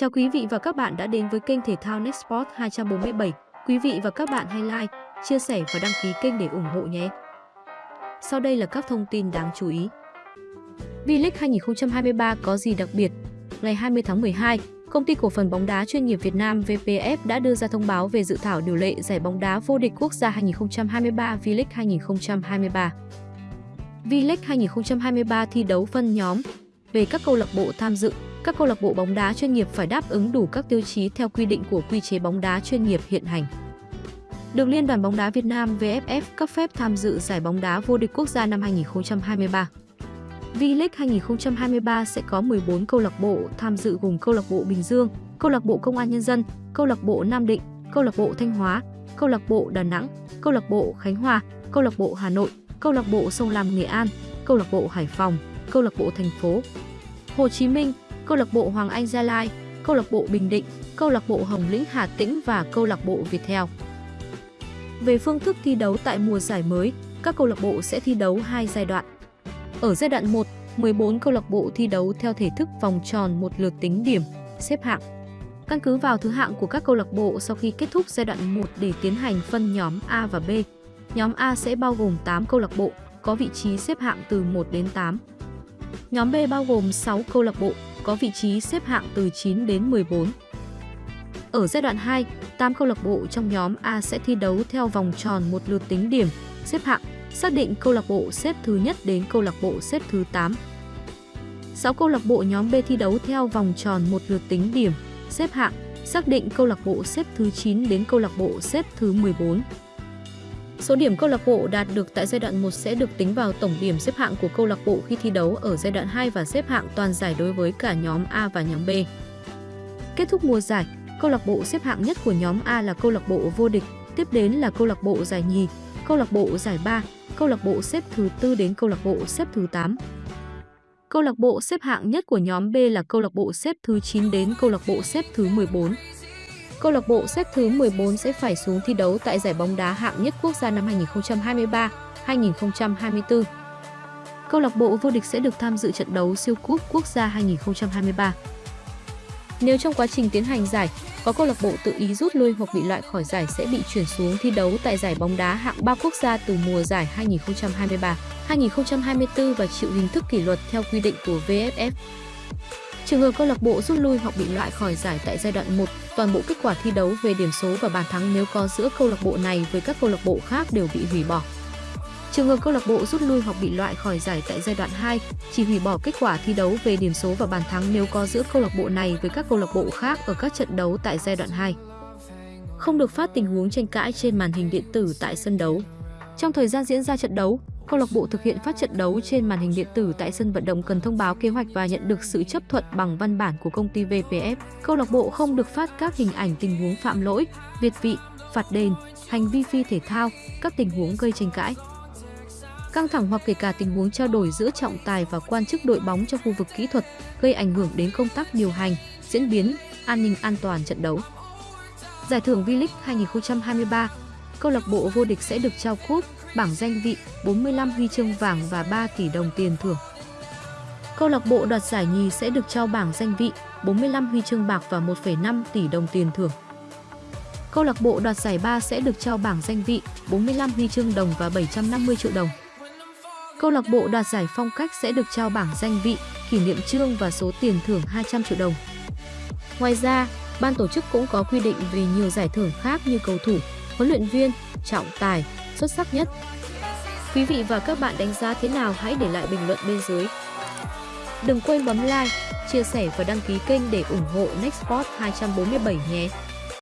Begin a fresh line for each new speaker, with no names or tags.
Chào quý vị và các bạn đã đến với kênh thể thao Nextport 247. Quý vị và các bạn hãy like, chia sẻ và đăng ký kênh để ủng hộ nhé. Sau đây là các thông tin đáng chú ý. V-League 2023 có gì đặc biệt? Ngày 20 tháng 12, Công ty cổ phần bóng đá chuyên nghiệp Việt Nam VPF đã đưa ra thông báo về dự thảo điều lệ giải bóng đá vô địch quốc gia 2023 V-League 2023. V-League 2023 thi đấu phân nhóm. Về các câu lạc bộ tham dự, các câu lạc bộ bóng đá chuyên nghiệp phải đáp ứng đủ các tiêu chí theo quy định của quy chế bóng đá chuyên nghiệp hiện hành. Được Liên đoàn bóng đá Việt Nam VFF cấp phép tham dự giải bóng đá vô địch quốc gia năm 2023. V-League 2023 sẽ có 14 câu lạc bộ tham dự gồm câu lạc bộ Bình Dương, câu lạc bộ Công an Nhân dân, câu lạc bộ Nam Định, câu lạc bộ Thanh Hóa, câu lạc bộ Đà Nẵng, câu lạc bộ Khánh Hòa, câu lạc bộ Hà Nội, câu lạc bộ Sông Lam Nghệ An, câu lạc bộ Hải Phòng, câu lạc bộ thành phố Hồ Chí Minh, câu lạc bộ Hoàng Anh Gia Lai, câu lạc bộ Bình Định, câu lạc bộ Hồng Lĩnh Hà Tĩnh và câu lạc bộ Viettel. Về phương thức thi đấu tại mùa giải mới, các câu lạc bộ sẽ thi đấu hai giai đoạn. Ở giai đoạn 1, 14 câu lạc bộ thi đấu theo thể thức vòng tròn một lượt tính điểm, xếp hạng. Căn cứ vào thứ hạng của các câu lạc bộ sau khi kết thúc giai đoạn 1 để tiến hành phân nhóm A và B. Nhóm A sẽ bao gồm 8 câu lạc bộ, có vị trí xếp hạng từ 1 đến 8. Nhóm B bao gồm 6 câu lạc bộ, có vị trí xếp hạng từ 9 đến 14. Ở giai đoạn 2, 8 câu lạc bộ trong nhóm A sẽ thi đấu theo vòng tròn một lượt tính điểm, xếp hạng, xác định câu lạc bộ xếp thứ nhất đến câu lạc bộ xếp thứ 8. 6 câu lạc bộ nhóm B thi đấu theo vòng tròn một lượt tính điểm, xếp hạng, xác định câu lạc bộ xếp thứ 9 đến câu lạc bộ xếp thứ 14. Số điểm câu lạc bộ đạt được tại giai đoạn 1 sẽ được tính vào tổng điểm xếp hạng của câu lạc bộ khi thi đấu ở giai đoạn 2 và xếp hạng toàn giải đối với cả nhóm A và nhóm B. Kết thúc mùa giải, câu lạc bộ xếp hạng nhất của nhóm A là câu lạc bộ vô địch, tiếp đến là câu lạc bộ giải nhì, câu lạc bộ giải ba, câu lạc bộ xếp thứ tư đến câu lạc bộ xếp thứ 8. Câu lạc bộ xếp hạng nhất của nhóm B là câu lạc bộ xếp thứ 9 đến câu lạc bộ xếp thứ 14. Câu lạc bộ xếp thứ 14 sẽ phải xuống thi đấu tại giải bóng đá hạng nhất quốc gia năm 2023-2024. Câu lạc bộ vô địch sẽ được tham dự trận đấu siêu cúp quốc gia 2023. Nếu trong quá trình tiến hành giải, có câu lạc bộ tự ý rút lui hoặc bị loại khỏi giải sẽ bị chuyển xuống thi đấu tại giải bóng đá hạng 3 quốc gia từ mùa giải 2023, 2024 và chịu hình thức kỷ luật theo quy định của VFF. Trường hợp câu lạc bộ rút lui hoặc bị loại khỏi giải tại giai đoạn 1, toàn bộ kết quả thi đấu về điểm số và bàn thắng nếu có giữa câu lạc bộ này với các câu lạc bộ khác đều bị hủy bỏ. Trường hợp câu lạc bộ rút lui hoặc bị loại khỏi giải tại giai đoạn 2, chỉ hủy bỏ kết quả thi đấu về điểm số và bàn thắng nếu có giữa câu lạc bộ này với các câu lạc bộ khác ở các trận đấu tại giai đoạn 2. Không được phát tình huống tranh cãi trên màn hình điện tử tại sân đấu. Trong thời gian diễn ra trận đấu, câu lạc bộ thực hiện phát trận đấu trên màn hình điện tử tại sân vận động cần thông báo kế hoạch và nhận được sự chấp thuận bằng văn bản của công ty VPF. Câu lạc bộ không được phát các hình ảnh tình huống phạm lỗi, việt vị, phạt đền, hành vi phi thể thao, các tình huống gây tranh cãi. Căng thẳng hoặc kể cả tình huống trao đổi giữa trọng tài và quan chức đội bóng trong khu vực kỹ thuật gây ảnh hưởng đến công tác điều hành, diễn biến, an ninh an toàn trận đấu. Giải thưởng V-League 2023, câu lạc bộ vô địch sẽ được trao cúp, bảng danh vị, 45 huy chương vàng và 3 tỷ đồng tiền thưởng. Câu lạc bộ đoạt giải nhì sẽ được trao bảng danh vị, 45 huy chương bạc và 1,5 tỷ đồng tiền thưởng. Câu lạc bộ đoạt giải 3 sẽ được trao bảng danh vị, 45 huy chương đồng và 750 triệu đồng. Câu lạc bộ đoạt giải phong cách sẽ được trao bảng danh vị, kỷ niệm trương và số tiền thưởng 200 triệu đồng. Ngoài ra, ban tổ chức cũng có quy định về nhiều giải thưởng khác như cầu thủ, huấn luyện viên, trọng tài, xuất sắc nhất. Quý vị và các bạn đánh giá thế nào hãy để lại bình luận bên dưới. Đừng quên bấm like, chia sẻ và đăng ký kênh để ủng hộ Nextport 247 nhé.